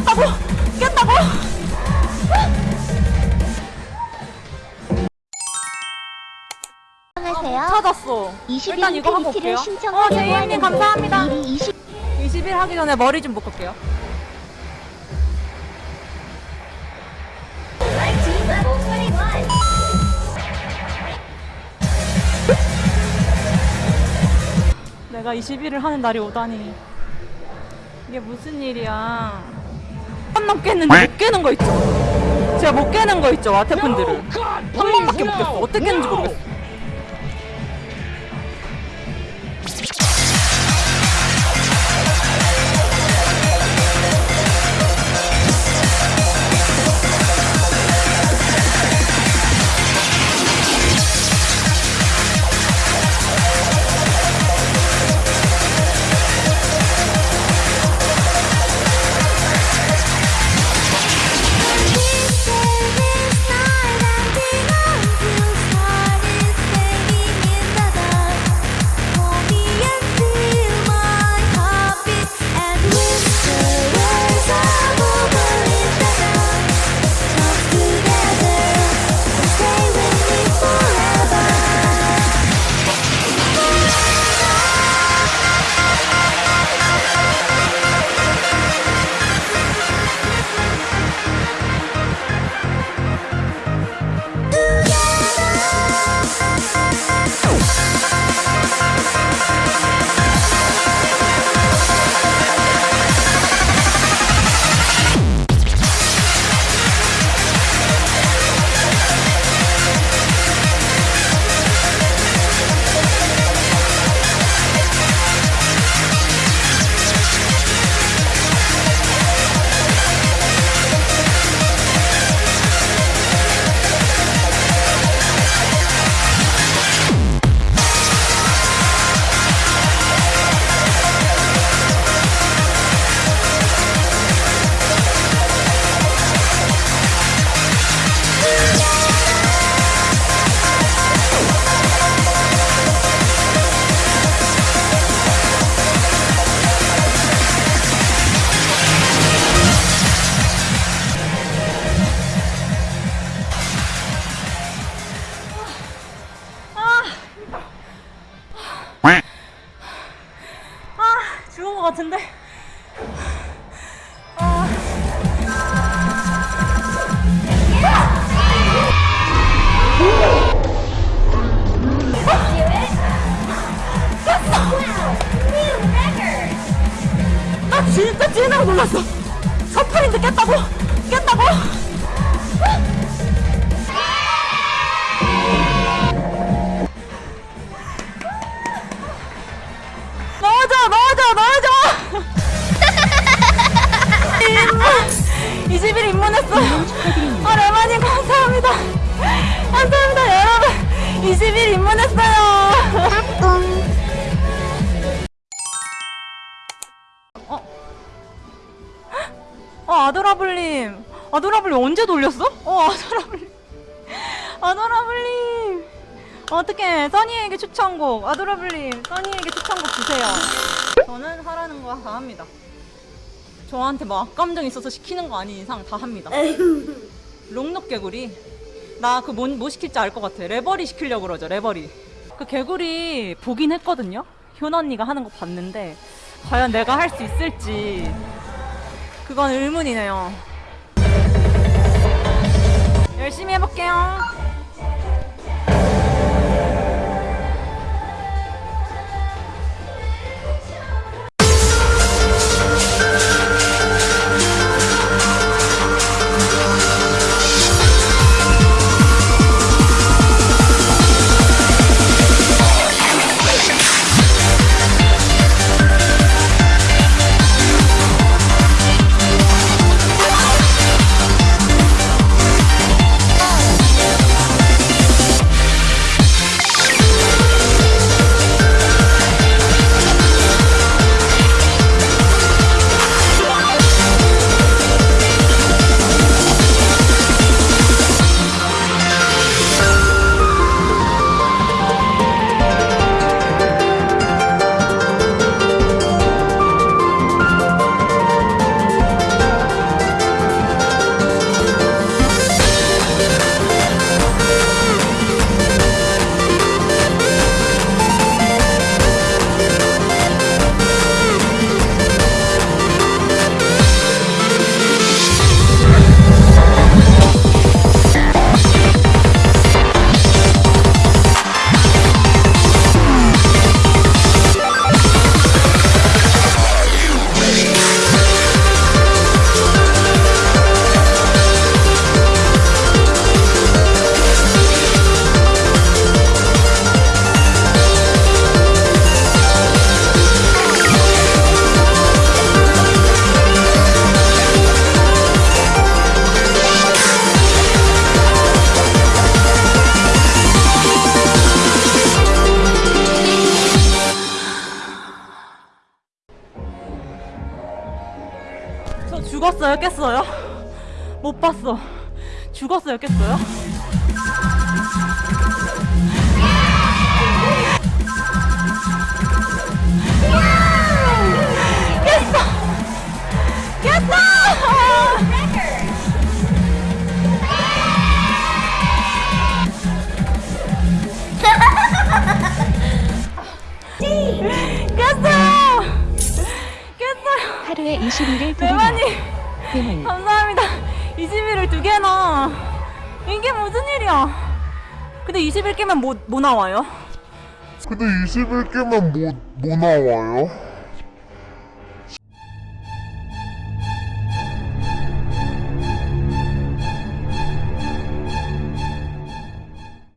깼다고? 깼다고? 안녕하세요. 찾았어. 20일 일단 이거 한번 인피니티를 볼게요. 어 제이님 감사합니다. 미리 20 20일 하기 전에 머리 좀 묶을게요. 내가 20일을 하는 날이 오다니. 이게 무슨 일이야 한번 깼는데 못 깨는 거 있죠? 제가 못 깨는 거 있죠 와테분들은? 한 번밖에 못 깼어. 어떻게 깼는지 모르겠어 같은데? 아. 나 진짜 찐하고 놀랐어. 서프린드 깼다고? 깼다고 20일 입문했어 아 레마님 감사합니다. 감사합니다 여러분. 20일 입문했어요. 어? 어 아도라블님. 아도라블님 언제 돌렸어? 어 아도라블님. 아도라블님. 어떻게 써니에게 추천곡. 아도라블님 써니에게 추천곡 주세요. 저는 하라는 거 다 합니다 저한테 막 악감정 있어서 시키는 거 아닌 이상 다 합니다. 롱록 개구리? 나 그 뭐 뭐 시킬지 알 것 같아. 레버리 시키려고 그러죠 레버리. 그 개구리 보긴 했거든요? 효나 언니가 하는 거 봤는데 과연 내가 할 수 있을지. 그건 의문이네요 어, 죽었어요? 깼어요? 못 봤어. 죽었어요? 깼어요? 하루에 21일 두개 대만님 괴물 감사합니다. 21을 두 개나. 이게 무슨 일이야? 근데 21개면 뭐, 뭐 나와요? 근데 21개만 뭐, 뭐 나와요?